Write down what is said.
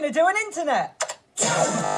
going to do an internet.